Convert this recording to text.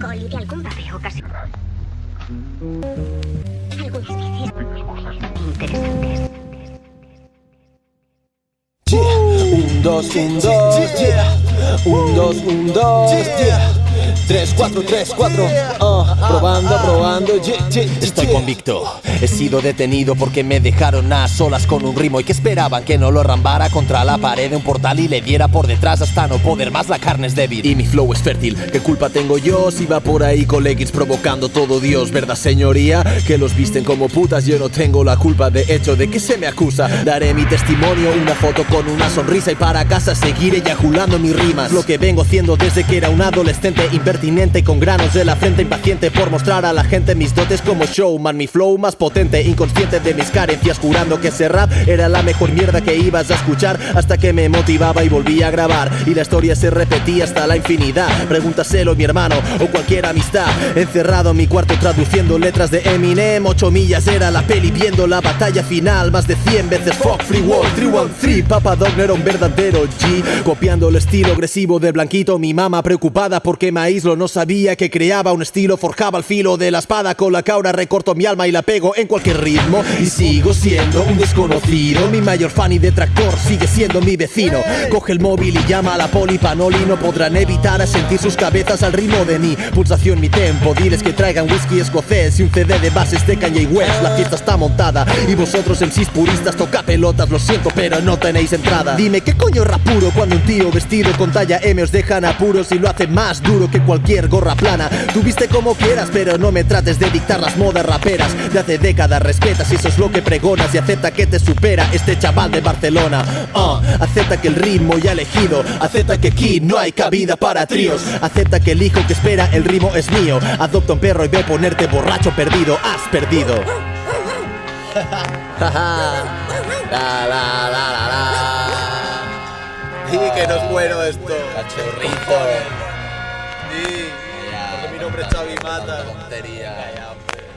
alcohol y de algún casi. Algunas veces interesantes. Un, dos, un, dos, yeah. Un, dos, un, dos, yeah. 3, 4, 3, 4 uh, Probando, probando, Estoy convicto, he sido detenido porque me dejaron a solas con un ritmo y que esperaban que no lo rambara contra la pared de un portal y le diera por detrás hasta no poder más, la carne es débil y mi flow es fértil, ¿qué culpa tengo yo si va por ahí con leggings provocando todo Dios, verdad señoría? Que los visten como putas, yo no tengo la culpa de hecho. De que se me acusa Daré mi testimonio, una foto con una sonrisa y para casa seguiré eyaculando mis rimas. Lo que vengo haciendo desde que era un adolescente impertinente con granos de la frente impaciente por mostrar a la gente mis dotes como showman Mi flow más potente, inconsciente de mis carencias Jurando que ese rap era la mejor mierda que ibas a escuchar Hasta que me motivaba y volví a grabar. Y la historia se repetía hasta la infinidad. Pregúntaselo mi hermano o cualquier amistad. Encerrado en mi cuarto traduciendo letras de Eminem Ocho millas era la peli viendo la batalla final Más de 100 veces. Fuck free world 313 Papa Dog no era un verdadero G. Copiando el estilo agresivo de Blanquito Mi mamá preocupada porque No sabía que creaba un estilo Forjaba el filo de la espada con la caura Recorto mi alma y la pego en cualquier ritmo. Y sigo siendo un desconocido Mi mayor fan y detractor sigue siendo mi vecino. Coge el móvil y llama a la poli panoli No podrán evitar a sentir sus cabezas al ritmo de mi pulsación, mi tempo. Diles que traigan whisky escocés y un CD de bases de Kanye West. La fiesta está montada y vosotros MCs puristas toca pelotas Lo siento pero no tenéis entrada. Dime qué coño rap puro cuando un tío vestido con talla M os dejan apuros Y lo hace más duro que cualquier gorra plana. Tú viste como quieras pero no me trates de dictar las modas raperas. De hace décadas respetas si eso es lo que pregonas Y acepta que te supera este chaval de Barcelona. Ah, Acepta que el ritmo ya elegido. Acepta que aquí no hay cabida para tríos. Acepta que el hijo que espera el ritmo es mío. Adopta un perro y ve ponerte borracho perdido. Has perdido. La, la, la, la, la. Y que no es bueno esto. Cachorrito nombre es Xavi Mata. Tontería